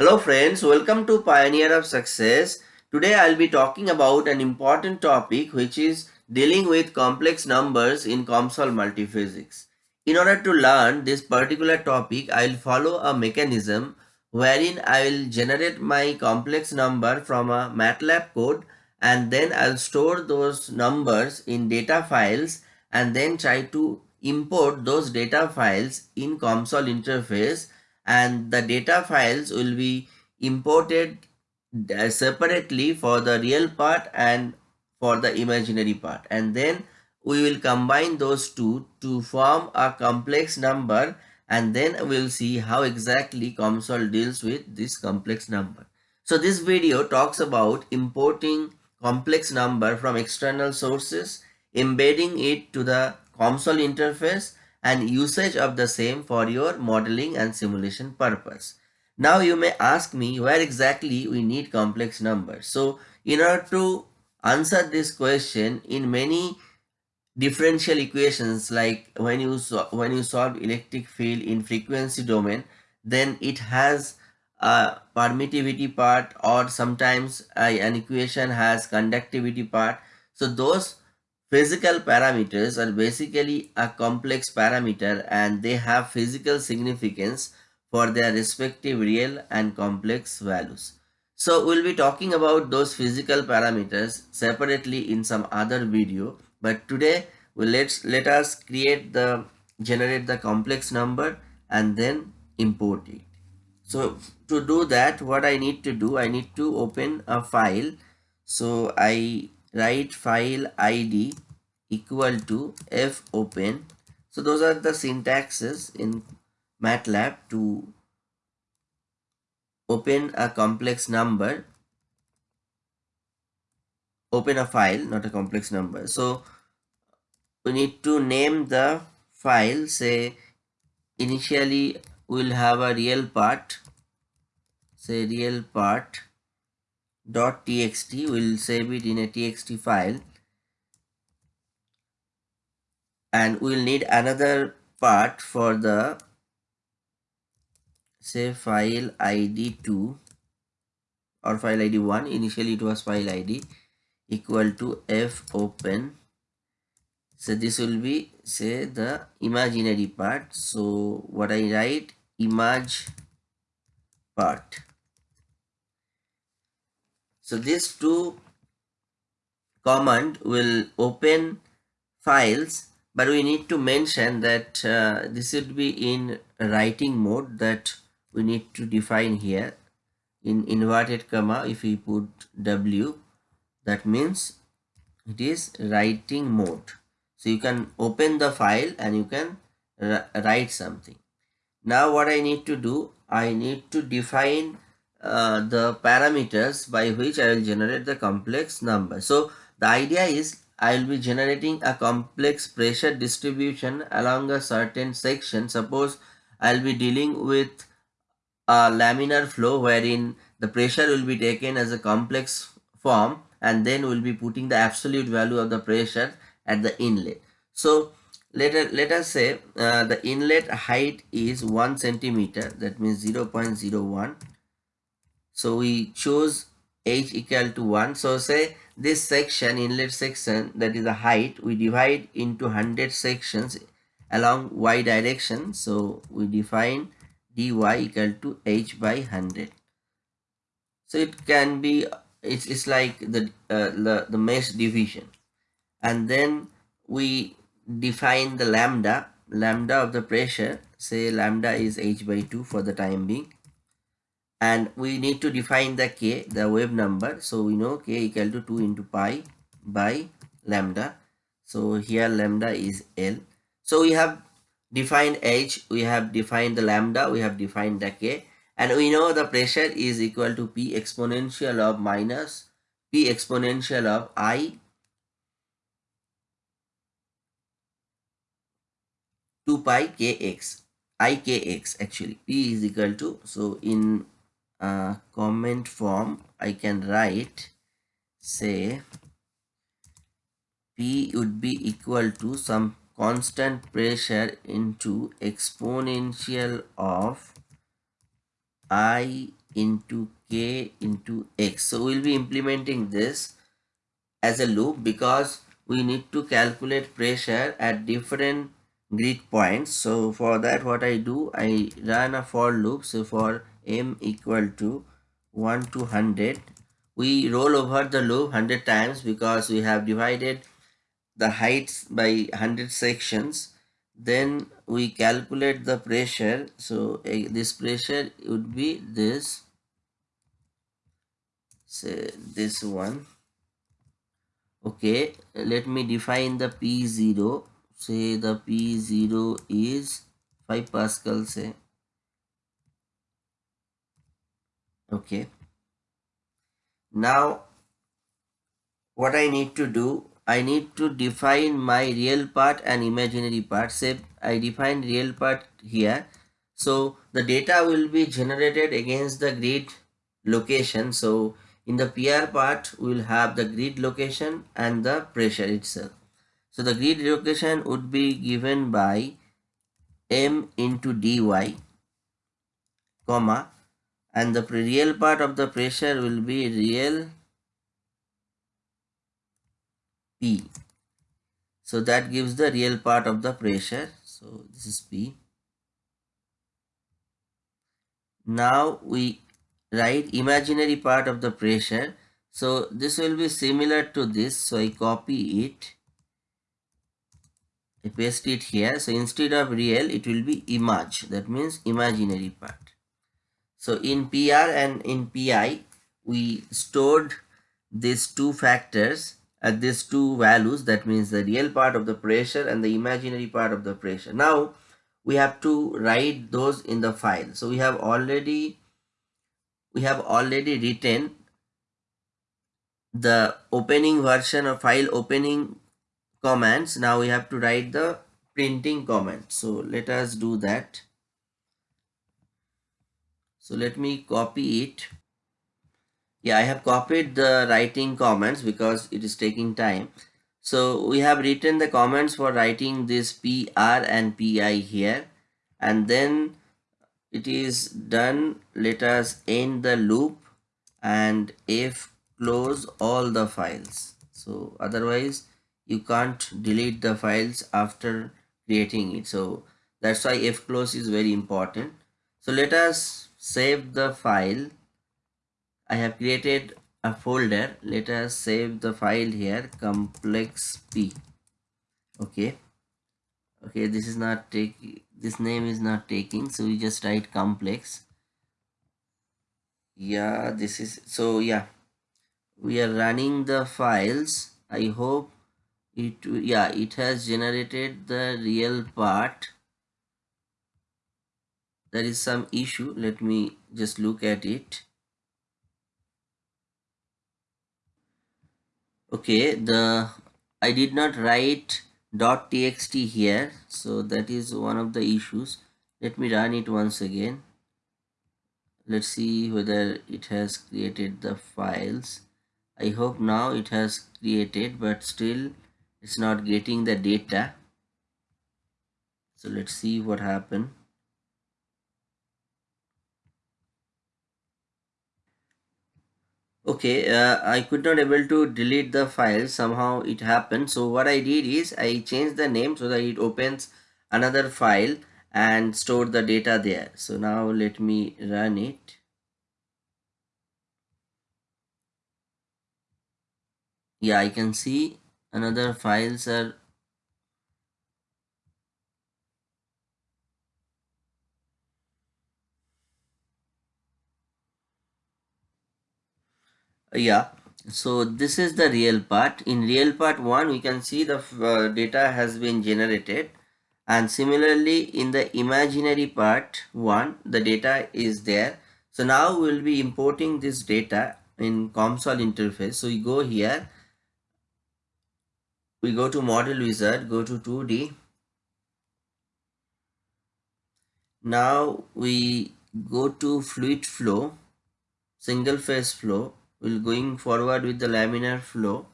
Hello friends, welcome to Pioneer of Success. Today I'll be talking about an important topic which is dealing with complex numbers in COMSOL multiphysics. In order to learn this particular topic, I'll follow a mechanism wherein I will generate my complex number from a MATLAB code and then I'll store those numbers in data files and then try to import those data files in COMSOL interface and the data files will be imported uh, separately for the real part and for the imaginary part and then we will combine those two to form a complex number and then we'll see how exactly COMSOL deals with this complex number. So this video talks about importing complex number from external sources, embedding it to the COMSOL interface and usage of the same for your modeling and simulation purpose. Now you may ask me where exactly we need complex numbers. So in order to answer this question in many differential equations like when you when you solve electric field in frequency domain then it has a permittivity part or sometimes uh, an equation has conductivity part so those physical parameters are basically a complex parameter and they have physical significance for their respective real and complex values. So we'll be talking about those physical parameters separately in some other video but today well, let's let us create the generate the complex number and then import it. So to do that what i need to do i need to open a file. So i write file id equal to f open. So those are the syntaxes in matlab to open a complex number. Open a file not a complex number. So we need to name the file. Say initially we'll have a real part. Say real part dot txt we'll save it in a txt file. And we'll need another part for the say file id 2 or file id 1 initially it was file id equal to f open. So this will be say the imaginary part. So what i write? Image part so these two command will open files but we need to mention that uh, this should be in writing mode that we need to define here in inverted comma if we put w that means it is writing mode so you can open the file and you can write something. Now what I need to do, I need to define uh, the parameters by which I will generate the complex number. So the idea is I will be generating a complex pressure distribution along a certain section. Suppose I will be dealing with a laminar flow wherein the pressure will be taken as a complex form and then we'll be putting the absolute value of the pressure at the inlet so let, let us say uh, the inlet height is 1 centimeter that means 0 0.01 so we choose h equal to 1 so say this section inlet section that is the height we divide into 100 sections along y direction. So we define dy equal to h by 100 so it can be it's, it's like the, uh, the the mesh division. And then we define the lambda lambda of the pressure. Say lambda is h by 2 for the time being and we need to define the k the wave number. So we know k equal to 2 into pi by lambda. So here lambda is l. So we have defined h we have defined the lambda we have defined the k. And we know the pressure is equal to p exponential of minus p exponential of i 2 pi kx ikx actually. P is equal to so in comment form i can write say p would be equal to some constant pressure into exponential of i into k into x. So we'll be implementing this as a loop because we need to calculate pressure at different grid points. So for that what I do, I run a for loop. So for m equal to 1 to 100, we roll over the loop 100 times because we have divided the heights by 100 sections. Then we calculate the pressure. So uh, this pressure would be this say this one. Okay let me define the p0 say the p0 is 5 pascal say okay now what i need to do I need to define my real part and imaginary part. Say I define real part here. So the data will be generated against the grid location. So in the PR part, we will have the grid location and the pressure itself. So the grid location would be given by m into dy, comma, and the real part of the pressure will be real P. So that gives the real part of the pressure. So this is P. Now we write imaginary part of the pressure. So this will be similar to this. So I copy it. I paste it here. So instead of real, it will be image. That means imaginary part. So in PR and in PI, we stored these two factors at these two values that means the real part of the pressure and the imaginary part of the pressure. Now we have to write those in the file. So we have already we have already written the opening version of file opening commands. Now we have to write the printing command. So let us do that so let me copy it. Yeah i have copied the writing comments because it is taking time. So we have written the comments for writing this pr and pi here. And then it is done. Let us end the loop and if close all the files. So otherwise you can't delete the files after creating it. So that's why f close is very important. So let us save the file. I have created a folder. Let us save the file here. Complex p. Okay. Okay this is not taking this name is not taking so we just write complex. Yeah this is so yeah. We are running the files. I hope it yeah it has generated the real part there is some issue. Let me just look at it. Okay the I did not write dot txt here so that is one of the issues. Let me run it once again. Let's see whether it has created the files. I hope now it has created but still it's not getting the data. So let's see what happened okay uh, I could not able to delete the file. Somehow it happened. So what I did is I changed the name so that it opens another file and store the data there. So now let me run it. Yeah I can see another files are yeah. So this is the real part. In real part 1 we can see the uh, data has been generated. And similarly in the imaginary part 1 the data is there. So now we'll be importing this data in COMSOL interface. So we go here. We go to model wizard go to 2d now we go to fluid flow single phase flow will going forward with the laminar flow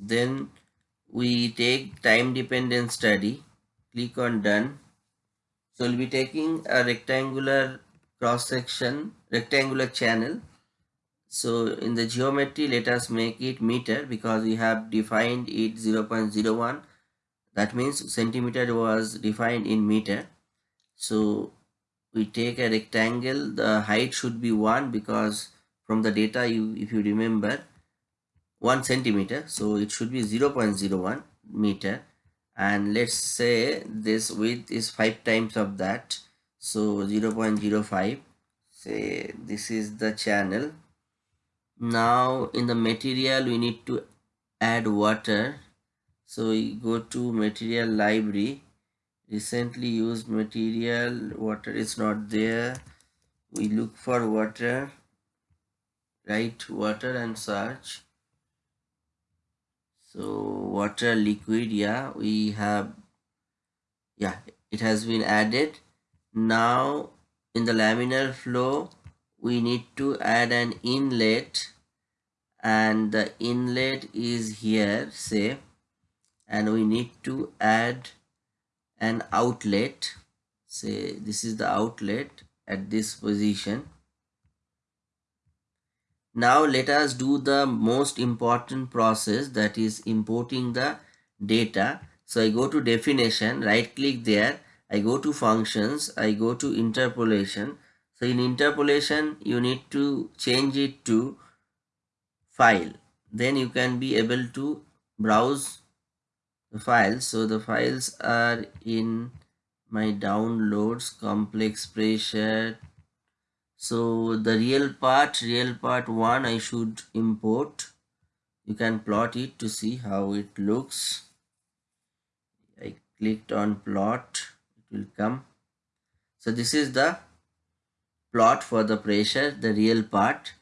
then we take time dependent study click on done So we'll be taking a rectangular cross section, rectangular channel. So in the geometry, let us make it meter because we have defined it 0.01. That means centimeter was defined in meter. So we take a rectangle, the height should be 1 because from the data you if you remember 1 centimeter so it should be 0.01 meter. And let's say this width is 5 times of that so 0.05 say this is the channel. Now in the material we need to add water. So we go to material library recently used material water is not there. We look for water write water and search so water liquid yeah we have yeah it has been added. Now in the laminar flow we need to add an inlet. And the inlet is here say and we need to add an outlet say this is the outlet at this position now let us do the most important process that is importing the data. So I go to definition, right click there. I go to functions, I go to interpolation. So in interpolation, you need to change it to file. Then you can be able to browse the files. So the files are in my downloads, complex pressure, so the real part real part 1 I should import. You can plot it to see how it looks. I clicked on plot. It will come. So this is the plot for the pressure the real part.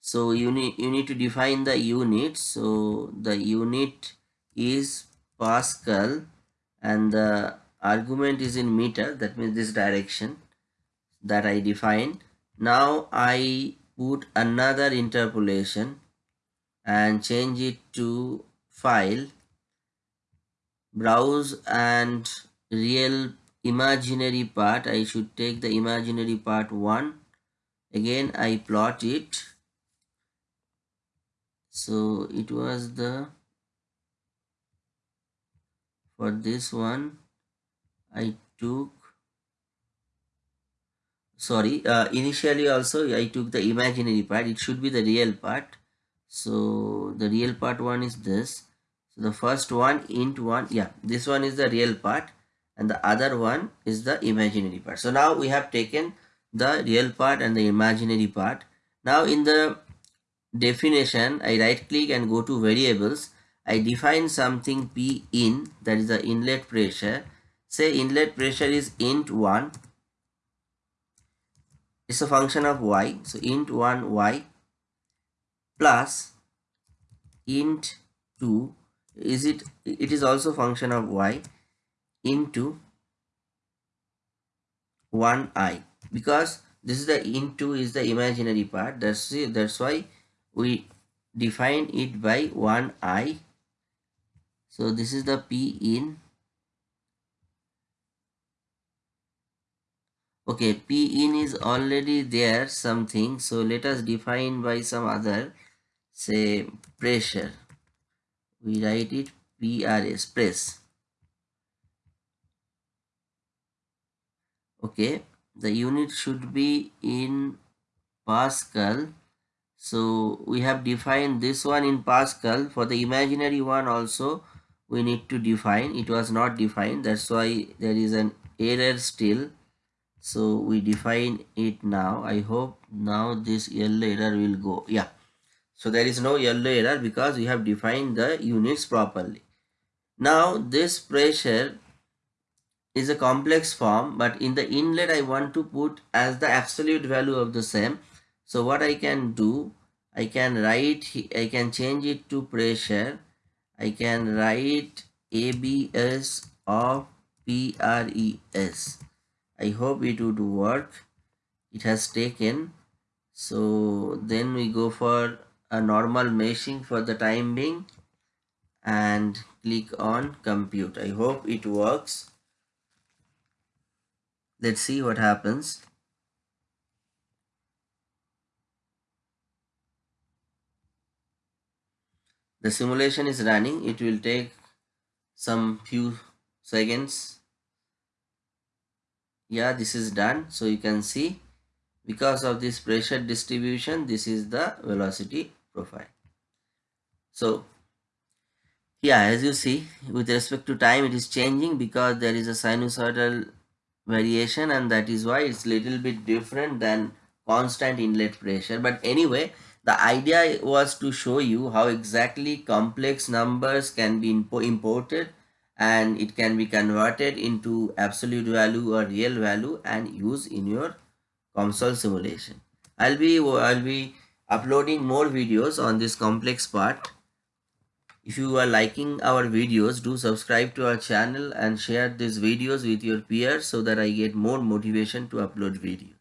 So you need you need to define the unit. So the unit is pascal and the argument is in meter that means this direction that I defined. Now I put another interpolation and change it to file. Browse and real imaginary part I should take the imaginary part 1 again I plot it. So it was the for this one I took sorry uh, initially also I took the imaginary part. It should be the real part. So the real part one is this. So the first one int one yeah this one is the real part and the other one is the imaginary part. So now we have taken the real part and the imaginary part. Now in the definition I right click and go to variables I define something p in that is the inlet pressure. Say inlet pressure is int 1 it's a function of y. So int 1 y plus int 2 is it it is also function of y into 1 i. Because this is the int 2 is the imaginary part. That's that's why we define it by 1 i so this is the p in. Okay p in is already there something. So let us define by some other say pressure. We write it prs press. Okay the unit should be in pascal. So we have defined this one in pascal. For the imaginary one also we need to define. It was not defined. That's why there is an error still. So we define it now. I hope now this yellow error will go. Yeah. So there is no yellow error because we have defined the units properly. Now this pressure is a complex form but in the inlet i want to put as the absolute value of the same. So what i can do i can write i can change it to pressure i can write abs of pres I hope it would work. It has taken. So then we go for a normal meshing for the time being and click on compute. I hope it works. Let's see what happens the simulation is running. It will take some few seconds. Yeah this is done. So you can see because of this pressure distribution this is the velocity profile. So yeah as you see with respect to time it is changing because there is a sinusoidal variation and that is why it's little bit different than constant inlet pressure. But anyway the idea was to show you how exactly complex numbers can be imported and it can be converted into absolute value or real value and used in your COMSOL simulation. I'll be I'll be uploading more videos on this complex part. If you are liking our videos, do subscribe to our channel and share these videos with your peers so that I get more motivation to upload videos.